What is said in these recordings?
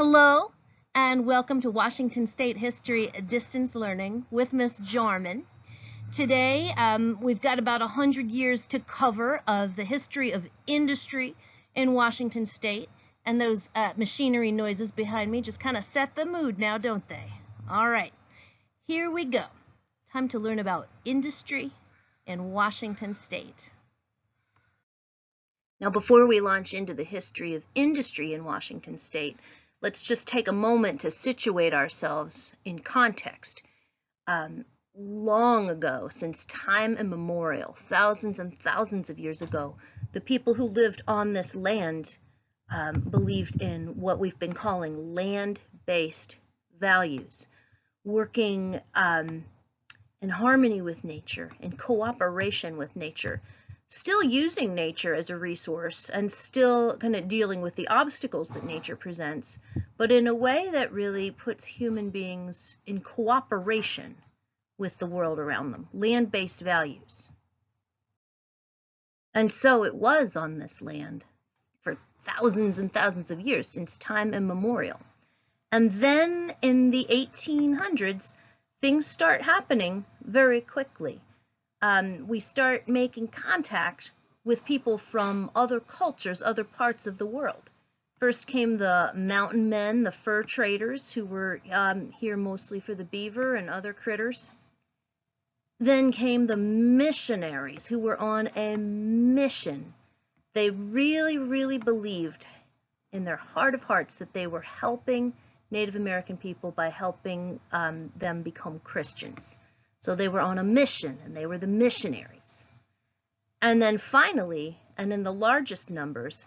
Hello, and welcome to Washington State History Distance Learning with Miss Jarman. Today, um, we've got about 100 years to cover of the history of industry in Washington State, and those uh, machinery noises behind me just kind of set the mood now, don't they? All right, here we go. Time to learn about industry in Washington State. Now, before we launch into the history of industry in Washington State, let's just take a moment to situate ourselves in context. Um, long ago, since time immemorial, thousands and thousands of years ago, the people who lived on this land um, believed in what we've been calling land-based values, working um, in harmony with nature, in cooperation with nature, still using nature as a resource and still kind of dealing with the obstacles that nature presents, but in a way that really puts human beings in cooperation with the world around them, land-based values. And so it was on this land for thousands and thousands of years, since time immemorial. And then in the 1800s, things start happening very quickly um, we start making contact with people from other cultures, other parts of the world. First came the mountain men, the fur traders, who were um, here mostly for the beaver and other critters. Then came the missionaries, who were on a mission. They really, really believed in their heart of hearts that they were helping Native American people by helping um, them become Christians. So they were on a mission and they were the missionaries. And then finally, and in the largest numbers,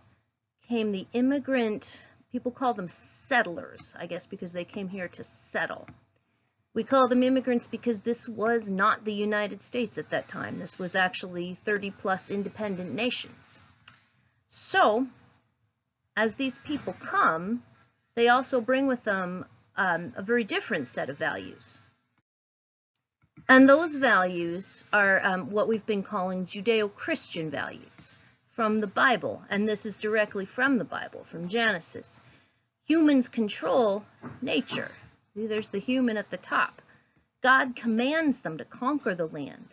came the immigrant, people call them settlers, I guess because they came here to settle. We call them immigrants because this was not the United States at that time. This was actually 30 plus independent nations. So, as these people come, they also bring with them um, a very different set of values. And those values are um, what we've been calling Judeo-Christian values from the Bible. And this is directly from the Bible, from Genesis. Humans control nature. See, there's the human at the top. God commands them to conquer the land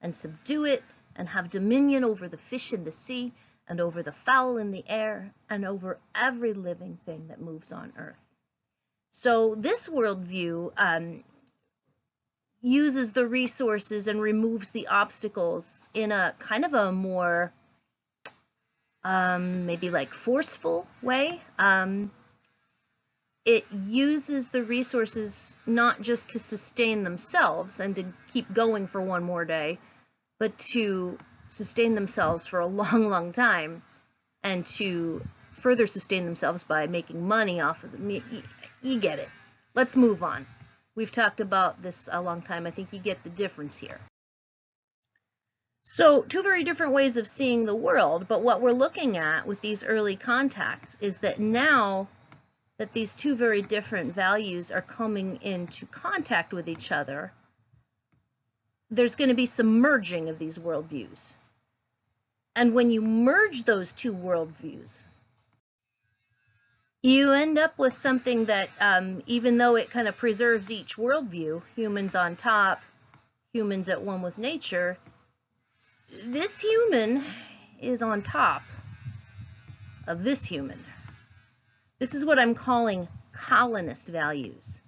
and subdue it and have dominion over the fish in the sea and over the fowl in the air and over every living thing that moves on earth. So this worldview um, uses the resources and removes the obstacles in a kind of a more um, maybe like forceful way. Um, it uses the resources not just to sustain themselves and to keep going for one more day, but to sustain themselves for a long, long time and to further sustain themselves by making money off of them. You, you get it. Let's move on. We've talked about this a long time. I think you get the difference here. So two very different ways of seeing the world, but what we're looking at with these early contacts is that now that these two very different values are coming into contact with each other, there's going to be some merging of these worldviews. And when you merge those two worldviews, you end up with something that, um, even though it kind of preserves each worldview, humans on top, humans at one with nature, this human is on top of this human. This is what I'm calling colonist values.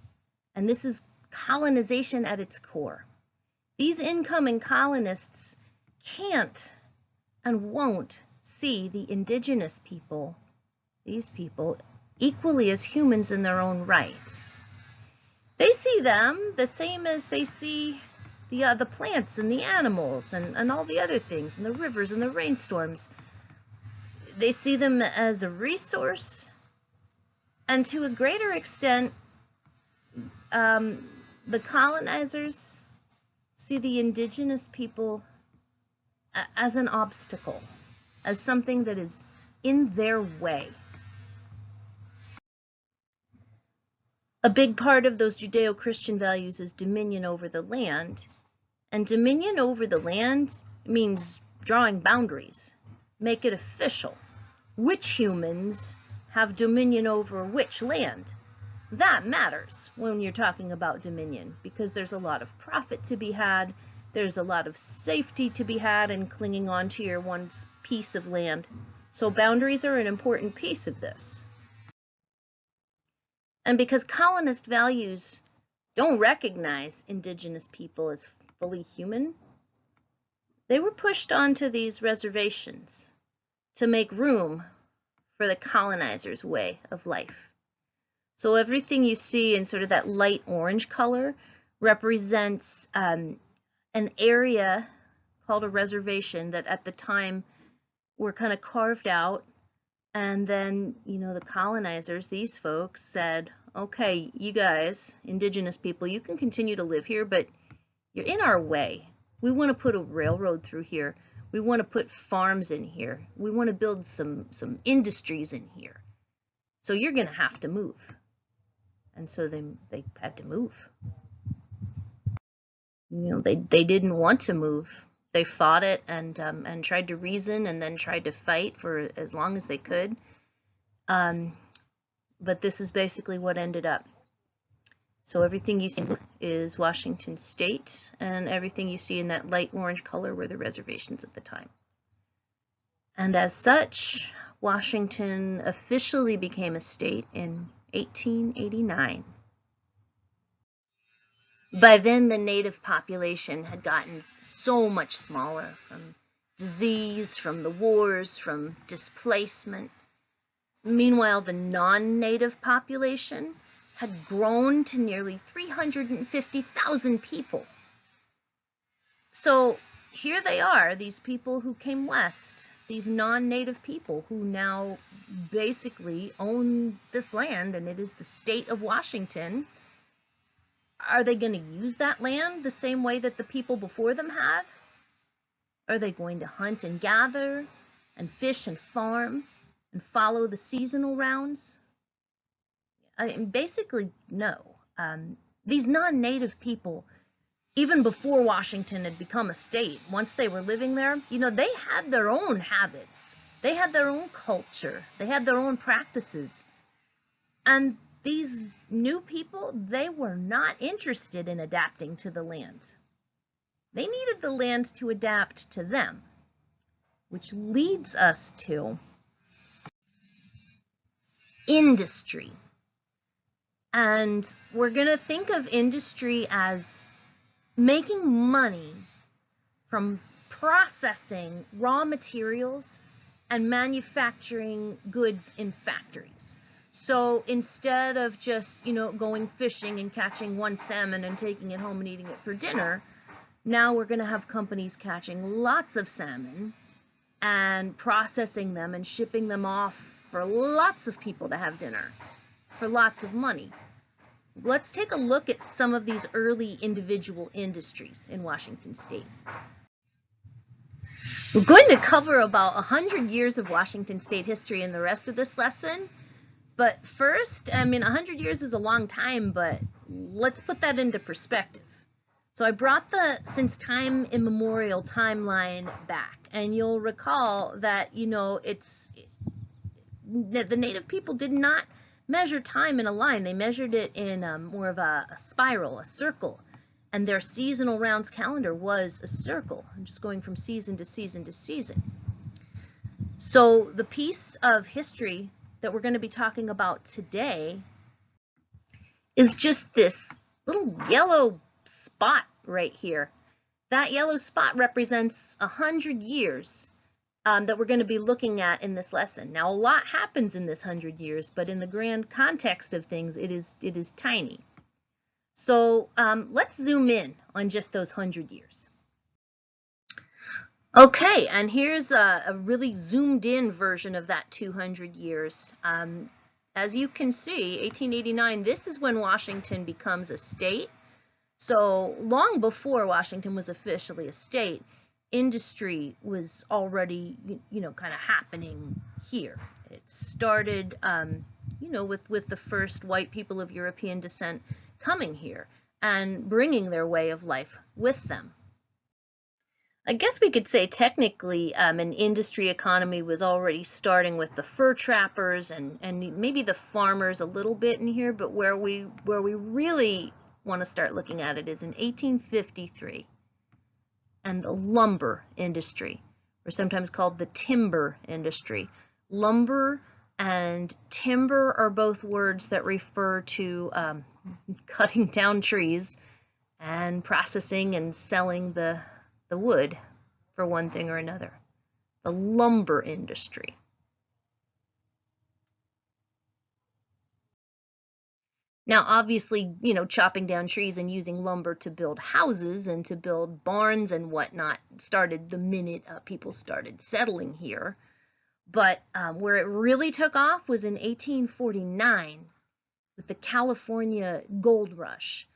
And this is colonization at its core. These incoming colonists can't and won't see the indigenous people, these people, equally as humans in their own right. They see them the same as they see the, uh, the plants and the animals and, and all the other things, and the rivers and the rainstorms. They see them as a resource, and to a greater extent, um, the colonizers see the indigenous people as an obstacle, as something that is in their way. A big part of those Judeo-Christian values is dominion over the land. And dominion over the land means drawing boundaries, make it official. Which humans have dominion over which land. That matters when you're talking about dominion because there's a lot of profit to be had, there's a lot of safety to be had in clinging on to your one piece of land. So boundaries are an important piece of this. And because colonist values don't recognize indigenous people as fully human, they were pushed onto these reservations to make room for the colonizer's way of life. So everything you see in sort of that light orange color represents um, an area called a reservation that at the time were kind of carved out and then, you know, the colonizers, these folks said, okay, you guys, indigenous people, you can continue to live here, but you're in our way. We want to put a railroad through here. We want to put farms in here. We want to build some, some industries in here. So you're going to have to move. And so they, they had to move. You know, they, they didn't want to move they fought it and um, and tried to reason and then tried to fight for as long as they could. Um, but this is basically what ended up. So everything you see is Washington State, and everything you see in that light orange color were the reservations at the time. And as such, Washington officially became a state in 1889. By then, the native population had gotten so much smaller from disease, from the wars, from displacement. Meanwhile, the non-native population had grown to nearly 350,000 people. So here they are, these people who came west, these non-native people who now basically own this land and it is the state of Washington are they going to use that land the same way that the people before them had? Are they going to hunt and gather and fish and farm and follow the seasonal rounds? I mean, basically, no. Um, these non-native people, even before Washington had become a state, once they were living there, you know, they had their own habits. They had their own culture. They had their own practices. And these new people, they were not interested in adapting to the land. They needed the land to adapt to them, which leads us to industry. And we're going to think of industry as making money from processing raw materials and manufacturing goods in factories. So instead of just, you know, going fishing and catching one salmon and taking it home and eating it for dinner, now we're going to have companies catching lots of salmon and processing them and shipping them off for lots of people to have dinner for lots of money. Let's take a look at some of these early individual industries in Washington state. We're going to cover about 100 years of Washington state history in the rest of this lesson. But first, I mean, 100 years is a long time, but let's put that into perspective. So I brought the since time immemorial timeline back, and you'll recall that, you know, it's the native people did not measure time in a line. They measured it in um, more of a, a spiral, a circle, and their seasonal rounds calendar was a circle. Just going from season to season to season. So the piece of history that we're going to be talking about today is just this little yellow spot right here. That yellow spot represents a hundred years um, that we're going to be looking at in this lesson. Now, a lot happens in this hundred years, but in the grand context of things, it is it is tiny. So um, let's zoom in on just those hundred years. Okay, and here's a, a, really zoomed in version of that 200 years. Um, as you can see, 1889, this is when Washington becomes a state. So long before Washington was officially a state, industry was already, you know, kind of happening here. It started, um, you know, with, with the first white people of European descent coming here and bringing their way of life with them. I guess we could say technically um, an industry economy was already starting with the fur trappers and, and maybe the farmers a little bit in here, but where we where we really want to start looking at it is in 1853 and the lumber industry, or sometimes called the timber industry. Lumber and timber are both words that refer to um, cutting down trees and processing and selling the the wood for one thing or another. The lumber industry. Now, obviously, you know, chopping down trees and using lumber to build houses and to build barns and whatnot started the minute uh, people started settling here. But um, where it really took off was in 1849 with the California gold rush.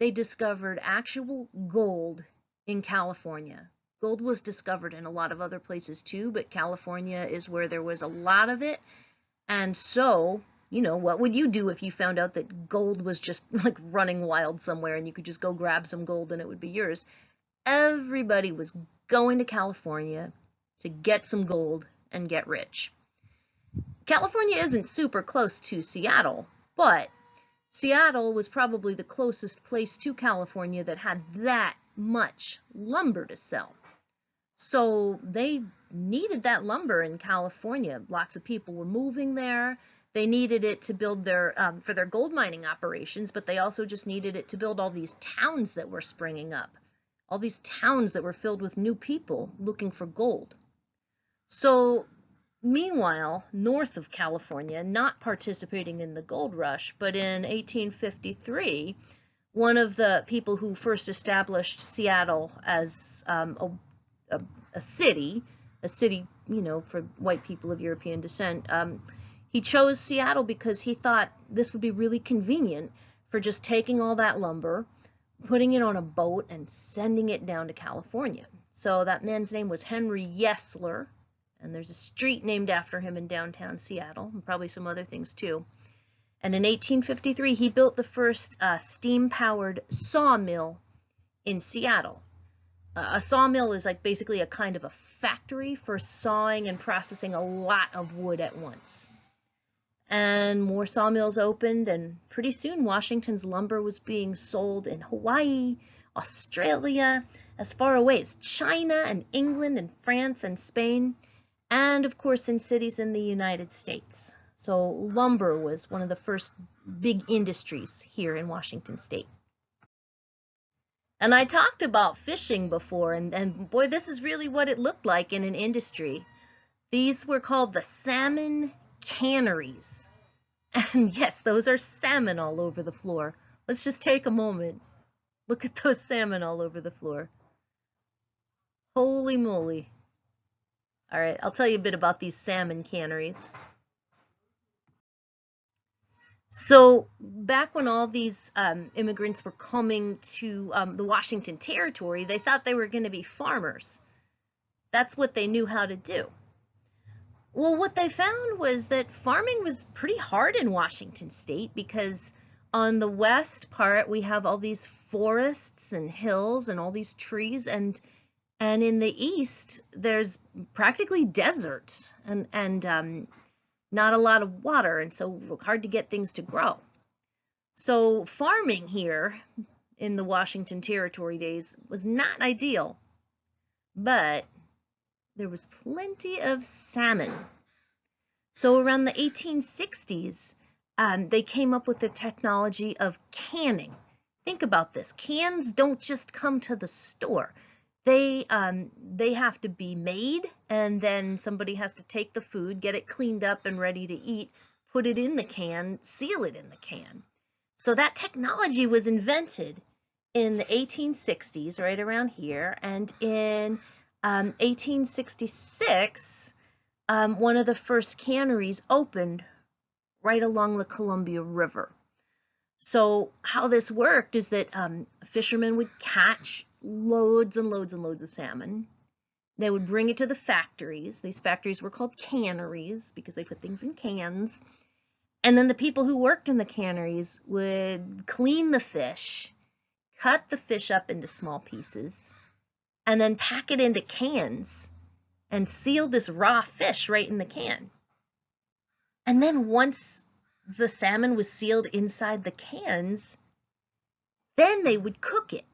They discovered actual gold in California. Gold was discovered in a lot of other places too, but California is where there was a lot of it. And so, you know, what would you do if you found out that gold was just like running wild somewhere and you could just go grab some gold and it would be yours? Everybody was going to California to get some gold and get rich. California isn't super close to Seattle, but Seattle was probably the closest place to California that had that much lumber to sell. So they needed that lumber in California. Lots of people were moving there. They needed it to build their um, for their gold mining operations, but they also just needed it to build all these towns that were springing up, all these towns that were filled with new people looking for gold. So meanwhile, north of California, not participating in the gold rush, but in 1853, one of the people who first established Seattle as um, a, a, a, city, a city, you know, for white people of European descent, um, he chose Seattle because he thought this would be really convenient for just taking all that lumber, putting it on a boat, and sending it down to California. So that man's name was Henry Yesler, and there's a street named after him in downtown Seattle, and probably some other things too. And in 1853, he built the first uh, steam-powered sawmill in Seattle. Uh, a sawmill is like basically a kind of a factory for sawing and processing a lot of wood at once. And more sawmills opened, and pretty soon Washington's lumber was being sold in Hawaii, Australia, as far away as China and England and France and Spain, and of course in cities in the United States. So lumber was one of the first big industries here in Washington state. And I talked about fishing before, and, and boy, this is really what it looked like in an industry. These were called the salmon canneries. And yes, those are salmon all over the floor. Let's just take a moment. Look at those salmon all over the floor. Holy moly. All right, I'll tell you a bit about these salmon canneries. So back when all these um, immigrants were coming to um, the Washington Territory, they thought they were going to be farmers. That's what they knew how to do. Well, what they found was that farming was pretty hard in Washington state because on the west part we have all these forests and hills and all these trees and and in the east there's practically desert and and um, not a lot of water, and so hard to get things to grow. So farming here in the Washington Territory days was not ideal, but there was plenty of salmon. So around the 1860s, um, they came up with the technology of canning. Think about this. Cans don't just come to the store they um, they have to be made and then somebody has to take the food get it cleaned up and ready to eat put it in the can seal it in the can. So that technology was invented in the 1860s right around here and in um, 1866 um, one of the first canneries opened right along the Columbia River so how this worked is that um, fishermen would catch loads and loads and loads of salmon. They would bring it to the factories. These factories were called canneries because they put things in cans. And then the people who worked in the canneries would clean the fish, cut the fish up into small pieces, and then pack it into cans and seal this raw fish right in the can. And then once the salmon was sealed inside the cans, then they would cook it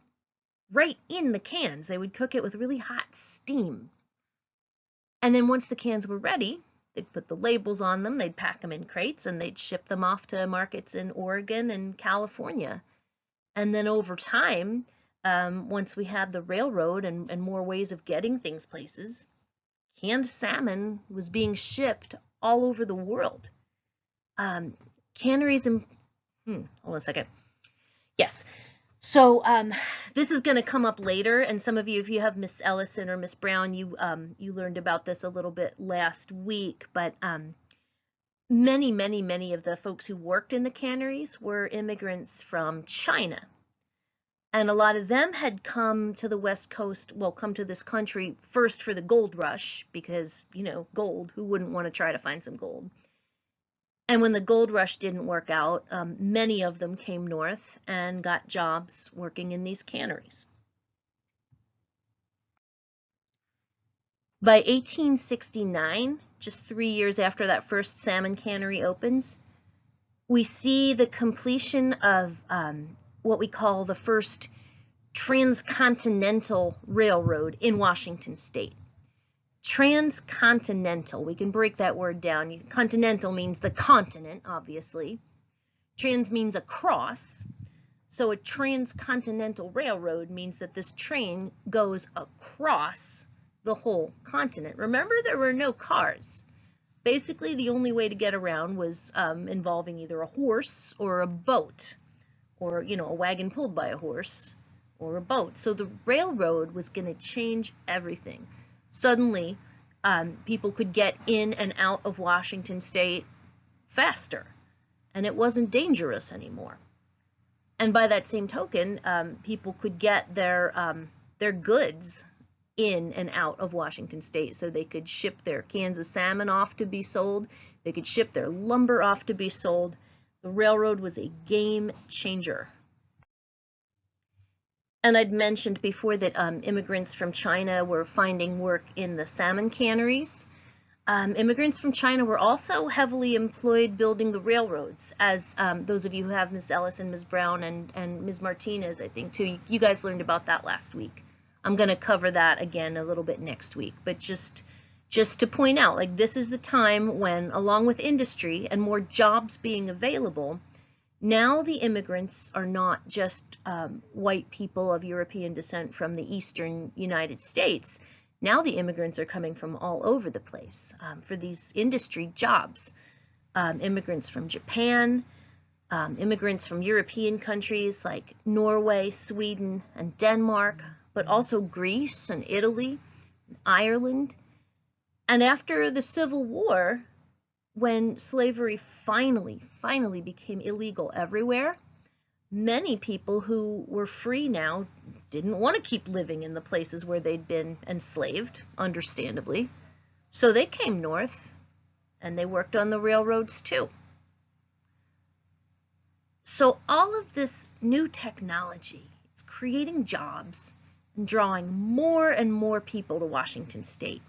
right in the cans. They would cook it with really hot steam. And then once the cans were ready, they'd put the labels on them, they'd pack them in crates, and they'd ship them off to markets in Oregon and California. And then over time, um, once we had the railroad and, and more ways of getting things places, canned salmon was being shipped all over the world. Um, canneries and, hmm, hold on a second. Yes, so um, this is going to come up later, and some of you, if you have Miss Ellison or Miss Brown, you um, you learned about this a little bit last week. But um, many, many, many of the folks who worked in the canneries were immigrants from China, and a lot of them had come to the West Coast. Well, come to this country first for the gold rush because you know gold. Who wouldn't want to try to find some gold? And when the gold rush didn't work out, um, many of them came north and got jobs working in these canneries. By 1869, just three years after that first salmon cannery opens, we see the completion of um, what we call the first transcontinental railroad in Washington state transcontinental. We can break that word down. Continental means the continent, obviously. Trans means across. So a transcontinental railroad means that this train goes across the whole continent. Remember, there were no cars. Basically, the only way to get around was um, involving either a horse or a boat, or, you know, a wagon pulled by a horse or a boat. So the railroad was going to change everything suddenly um, people could get in and out of Washington state faster and it wasn't dangerous anymore. And by that same token, um, people could get their um, their goods in and out of Washington state so they could ship their cans of salmon off to be sold. They could ship their lumber off to be sold. The railroad was a game changer and I'd mentioned before that um, immigrants from China were finding work in the salmon canneries. Um, immigrants from China were also heavily employed building the railroads, as um, those of you who have Ms. Ellis and Ms. Brown and, and Ms. Martinez, I think, too. You, you guys learned about that last week. I'm going to cover that again a little bit next week, but just just to point out, like this is the time when, along with industry and more jobs being available, now the immigrants are not just um, white people of European descent from the eastern United States. Now the immigrants are coming from all over the place um, for these industry jobs. Um, immigrants from Japan, um, immigrants from European countries like Norway, Sweden, and Denmark, but also Greece and Italy, and Ireland. And after the Civil War, when slavery finally, finally became illegal everywhere, many people who were free now didn't want to keep living in the places where they'd been enslaved, understandably. So they came north and they worked on the railroads too. So all of this new technology is creating jobs and drawing more and more people to Washington state.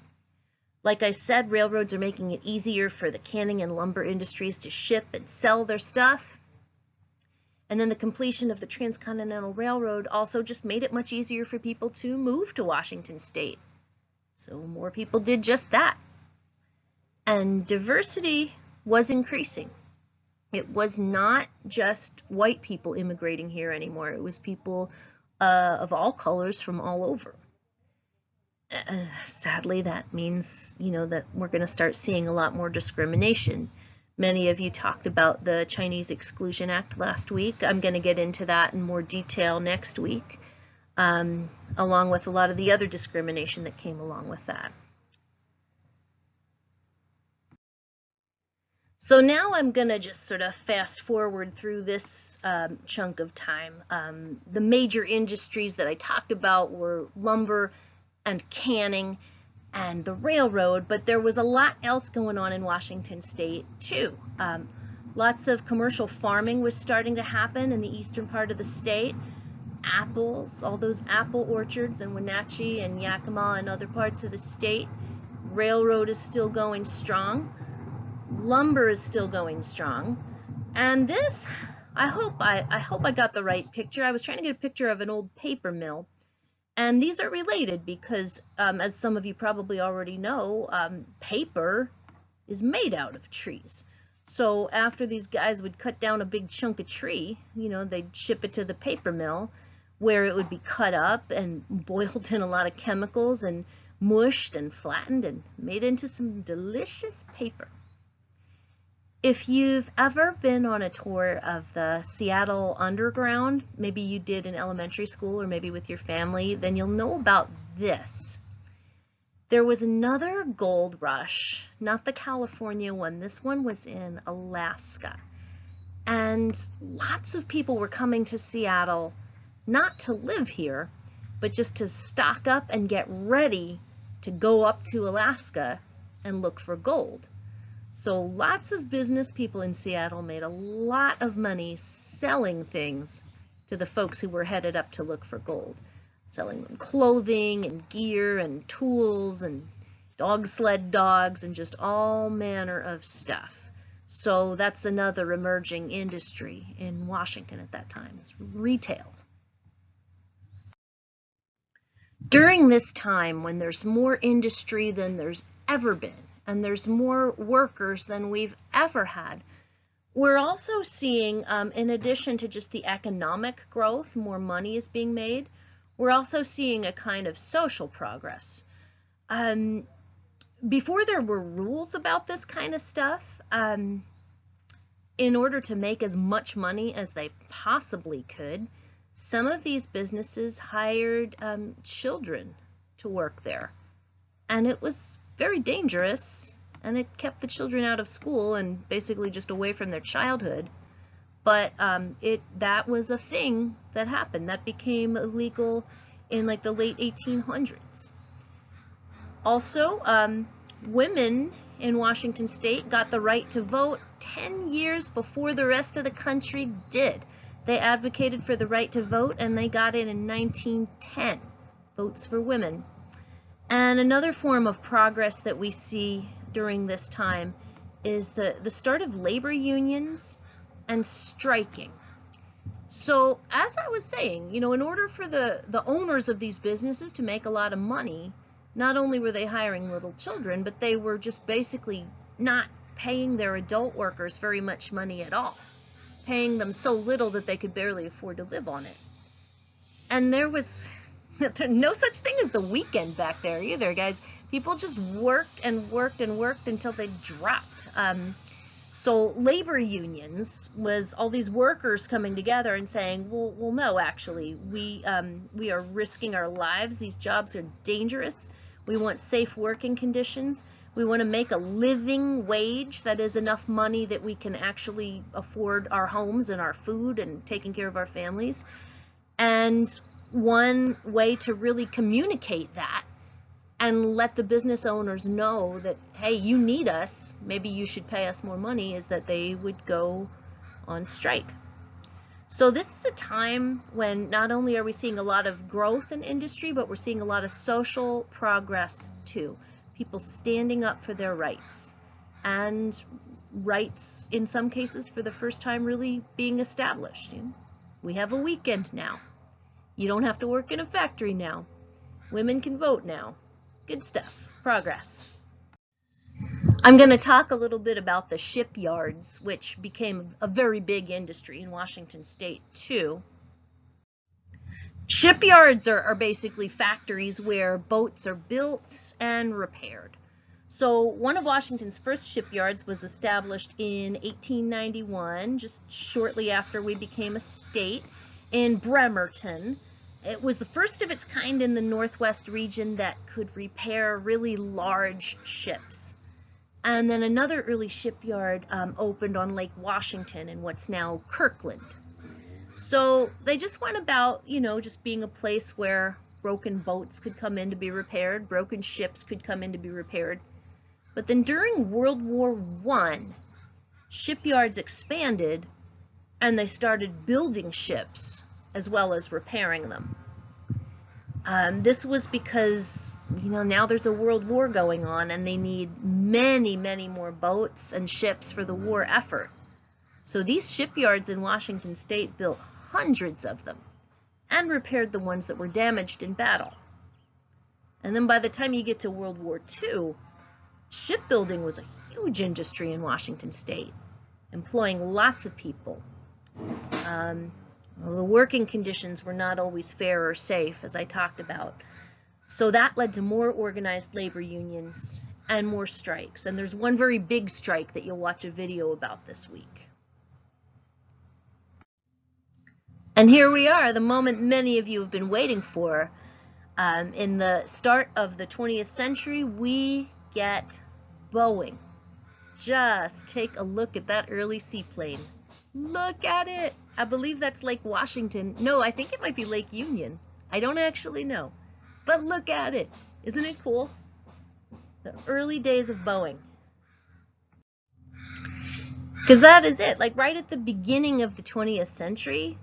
Like I said, railroads are making it easier for the canning and lumber industries to ship and sell their stuff. And then the completion of the Transcontinental Railroad also just made it much easier for people to move to Washington state. So more people did just that. And diversity was increasing. It was not just white people immigrating here anymore. It was people uh, of all colors from all over uh, sadly, that means, you know, that we're going to start seeing a lot more discrimination. Many of you talked about the Chinese Exclusion Act last week. I'm going to get into that in more detail next week, um, along with a lot of the other discrimination that came along with that. So now I'm going to just sort of fast forward through this um, chunk of time. Um, the major industries that I talked about were lumber, and canning and the railroad, but there was a lot else going on in Washington state too. Um, lots of commercial farming was starting to happen in the eastern part of the state, apples, all those apple orchards in Wenatchee and Yakima and other parts of the state. Railroad is still going strong. Lumber is still going strong. And this, I hope I, I hope I got the right picture. I was trying to get a picture of an old paper mill. And these are related because, um, as some of you probably already know, um, paper is made out of trees. So after these guys would cut down a big chunk of tree, you know, they'd ship it to the paper mill where it would be cut up and boiled in a lot of chemicals and mushed and flattened and made into some delicious paper. If you've ever been on a tour of the Seattle Underground, maybe you did in elementary school or maybe with your family, then you'll know about this. There was another gold rush, not the California one. This one was in Alaska. And lots of people were coming to Seattle not to live here, but just to stock up and get ready to go up to Alaska and look for gold. So lots of business people in Seattle made a lot of money selling things to the folks who were headed up to look for gold selling them clothing and gear and tools and dog sled dogs and just all manner of stuff. So that's another emerging industry in Washington at that time, is retail. During this time when there's more industry than there's ever been, and there's more workers than we've ever had, we're also seeing, um, in addition to just the economic growth, more money is being made, we're also seeing a kind of social progress. Um, before there were rules about this kind of stuff, um, in order to make as much money as they possibly could, some of these businesses hired um, children to work there. And it was very dangerous, and it kept the children out of school and basically just away from their childhood but um, it that was a thing that happened that became illegal in like the late 1800s. Also, um, women in Washington state got the right to vote 10 years before the rest of the country did. They advocated for the right to vote and they got it in 1910, votes for women. And another form of progress that we see during this time is the, the start of labor unions and striking. So as I was saying, you know, in order for the, the owners of these businesses to make a lot of money, not only were they hiring little children, but they were just basically not paying their adult workers very much money at all, paying them so little that they could barely afford to live on it. And there was no such thing as the weekend back there either, guys. People just worked and worked and worked until they dropped. Um, so labor unions was all these workers coming together and saying, well, well no, actually, we, um, we are risking our lives. These jobs are dangerous. We want safe working conditions. We want to make a living wage that is enough money that we can actually afford our homes and our food and taking care of our families. And one way to really communicate that and let the business owners know that, hey, you need us, maybe you should pay us more money, is that they would go on strike. So this is a time when not only are we seeing a lot of growth in industry, but we're seeing a lot of social progress too. People standing up for their rights and rights in some cases for the first time really being established. We have a weekend now. You don't have to work in a factory now. Women can vote now. Good stuff. Progress. I'm going to talk a little bit about the shipyards, which became a very big industry in Washington state too. Shipyards are, are, basically factories where boats are built and repaired. So one of Washington's first shipyards was established in 1891, just shortly after we became a state, in Bremerton. It was the first of its kind in the Northwest region that could repair really large ships. And then another early shipyard um, opened on Lake Washington in what's now Kirkland. So they just went about, you know, just being a place where broken boats could come in to be repaired, broken ships could come in to be repaired. But then during World War One, shipyards expanded and they started building ships as well as repairing them. Um, this was because, you know, now there's a world war going on and they need many, many more boats and ships for the war effort. So these shipyards in Washington state built hundreds of them and repaired the ones that were damaged in battle. And then by the time you get to World War II, shipbuilding was a huge industry in Washington state, employing lots of people. Um, well, the working conditions were not always fair or safe, as I talked about. So that led to more organized labor unions and more strikes. And there's one very big strike that you'll watch a video about this week. And here we are, the moment many of you have been waiting for. Um, in the start of the 20th century, we get Boeing. Just take a look at that early seaplane. Look at it. I believe that's Lake Washington. No, I think it might be Lake Union. I don't actually know. But look at it. Isn't it cool? The early days of Boeing. Because that is it. Like right at the beginning of the 20th century,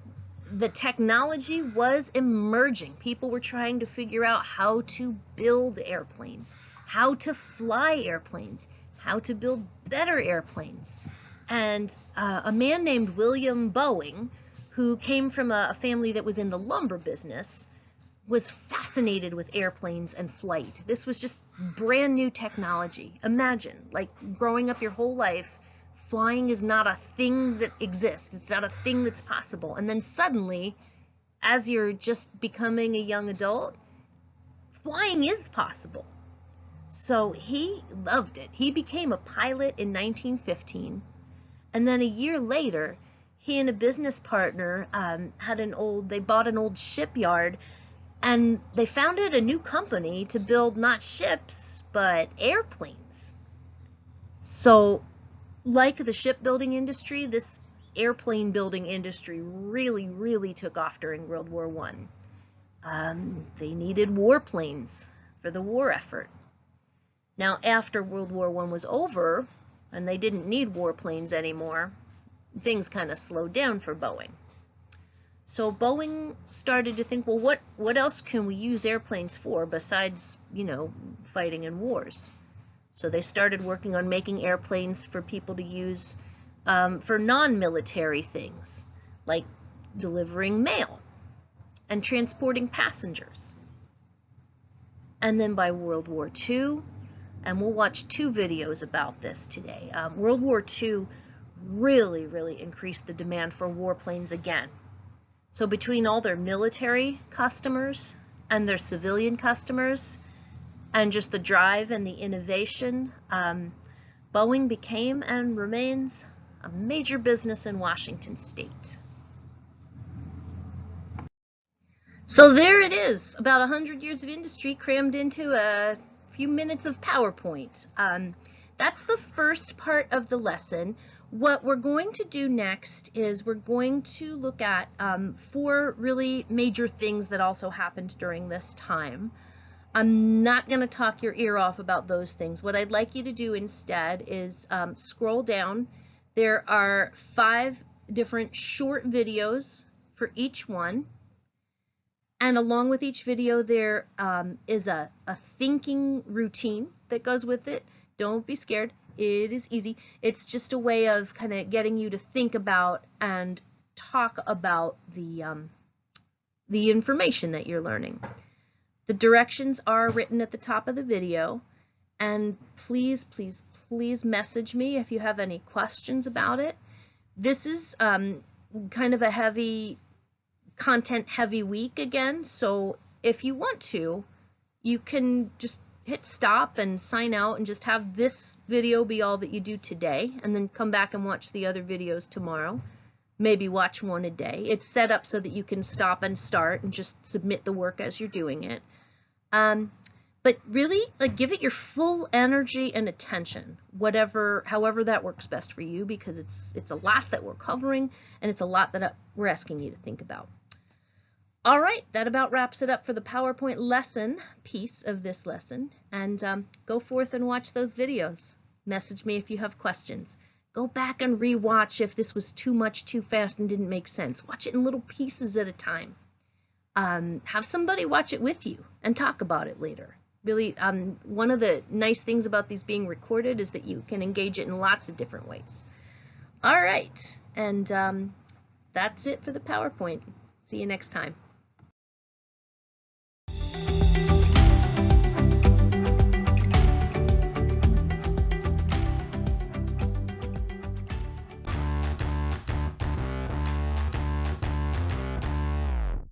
the technology was emerging. People were trying to figure out how to build airplanes, how to fly airplanes, how to build better airplanes. And uh, a man named William Boeing, who came from a, a family that was in the lumber business, was fascinated with airplanes and flight. This was just brand new technology. Imagine, like growing up your whole life, flying is not a thing that exists. It's not a thing that's possible. And then suddenly, as you're just becoming a young adult, flying is possible. So he loved it. He became a pilot in 1915 and then a year later, he and a business partner um, had an old, they bought an old shipyard and they founded a new company to build not ships, but airplanes. So, like the shipbuilding industry, this airplane building industry really, really took off during World War One. Um, they needed warplanes for the war effort. Now, after World War One was over, and they didn't need warplanes anymore, things kind of slowed down for Boeing. So Boeing started to think, well, what, what else can we use airplanes for besides, you know, fighting in wars? So they started working on making airplanes for people to use um, for non-military things, like delivering mail and transporting passengers. And then by World War II, and we'll watch two videos about this today. Um, World War II really, really increased the demand for warplanes again. So between all their military customers and their civilian customers, and just the drive and the innovation, um, Boeing became and remains a major business in Washington state. So there it is, about 100 years of industry crammed into a few minutes of PowerPoint. Um, that's the first part of the lesson. What we're going to do next is we're going to look at um, four really major things that also happened during this time. I'm not going to talk your ear off about those things. What I'd like you to do instead is um, scroll down. There are five different short videos for each one. And along with each video, there um, is a, a thinking routine that goes with it. Don't be scared. It is easy. It's just a way of kind of getting you to think about and talk about the, um, the information that you're learning. The directions are written at the top of the video. And please, please, please message me if you have any questions about it. This is um, kind of a heavy content heavy week again. So if you want to, you can just hit stop and sign out and just have this video be all that you do today and then come back and watch the other videos tomorrow. Maybe watch one a day. It's set up so that you can stop and start and just submit the work as you're doing it. Um, but really, like, give it your full energy and attention, whatever, however that works best for you, because it's it's a lot that we're covering and it's a lot that uh, we're asking you to think about. All right, that about wraps it up for the PowerPoint lesson piece of this lesson. And um, go forth and watch those videos. Message me if you have questions. Go back and rewatch if this was too much too fast and didn't make sense. Watch it in little pieces at a time. Um, have somebody watch it with you and talk about it later. Really, um, one of the nice things about these being recorded is that you can engage it in lots of different ways. All right, and um, that's it for the PowerPoint. See you next time.